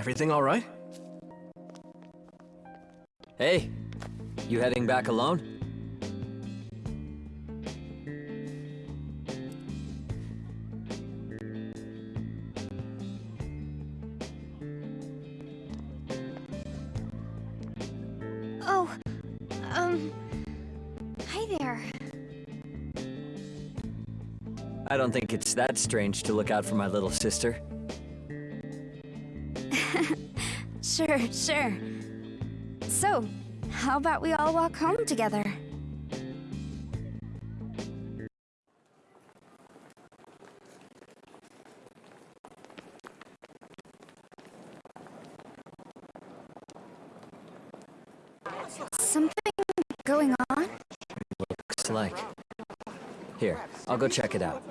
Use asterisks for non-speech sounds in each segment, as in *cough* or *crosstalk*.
Everything all right? Hey, you heading back alone? Oh, um, hi there. I don't think it's that strange to look out for my little sister. *laughs* Sure, sure. So, how about we all walk home together? Something going on? Looks like. Here, I'll go check it out.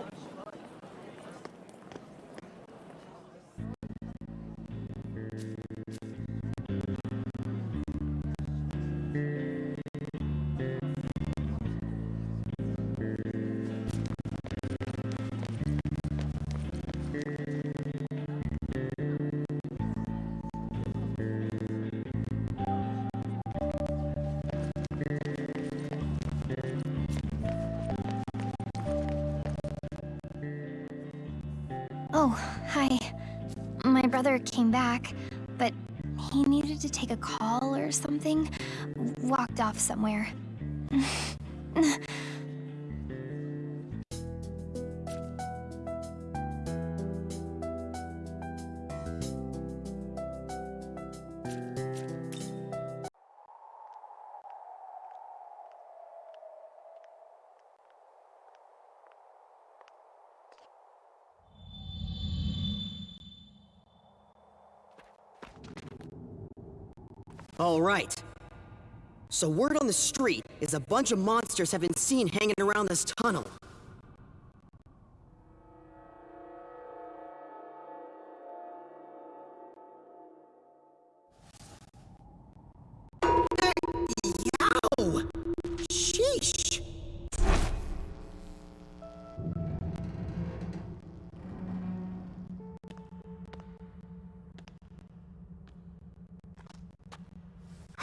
Oh, hi. My brother came back, but he needed to take a call or something. Walked off somewhere. *laughs* All right. So word on the street is a bunch of monsters have been seen hanging around this tunnel.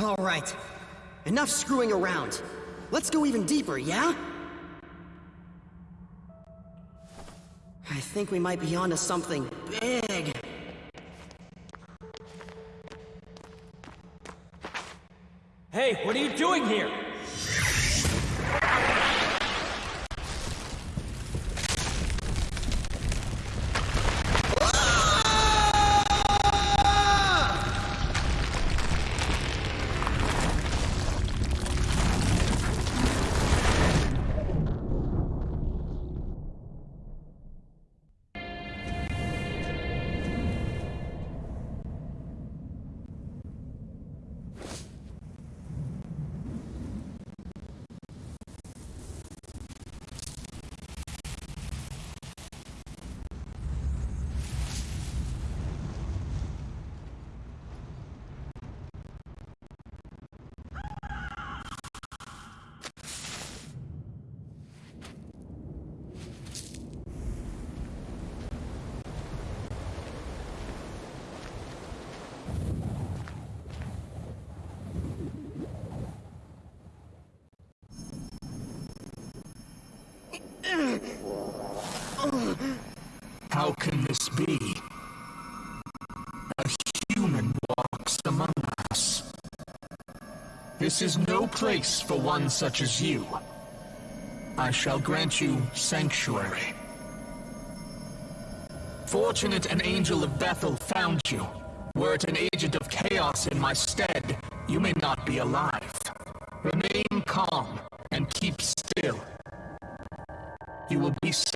All right. Enough screwing around. Let's go even deeper, yeah? I think we might be onto something big. Hey, what are you doing here? How can this be? A human walks among us. This is no place for one such as you. I shall grant you sanctuary. Fortunate an angel of Bethel found you. Were it an agent of chaos in my stead, you may not be alive. Remain calm and keep still. You will be safe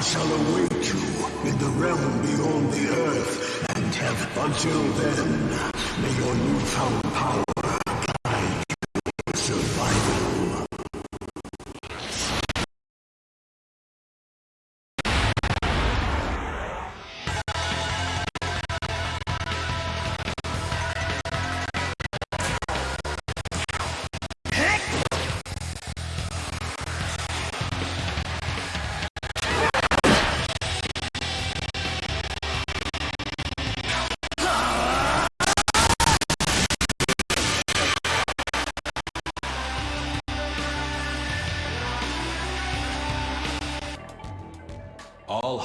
shall await you in the realm beyond the earth, and have until then, may your newfound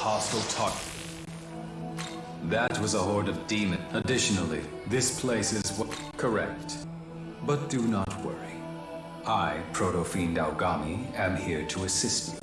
hostile target. That was a horde of demon. Additionally, this place is. Correct. But do not worry. I, Proto-Fiend Aogami, am here to assist you.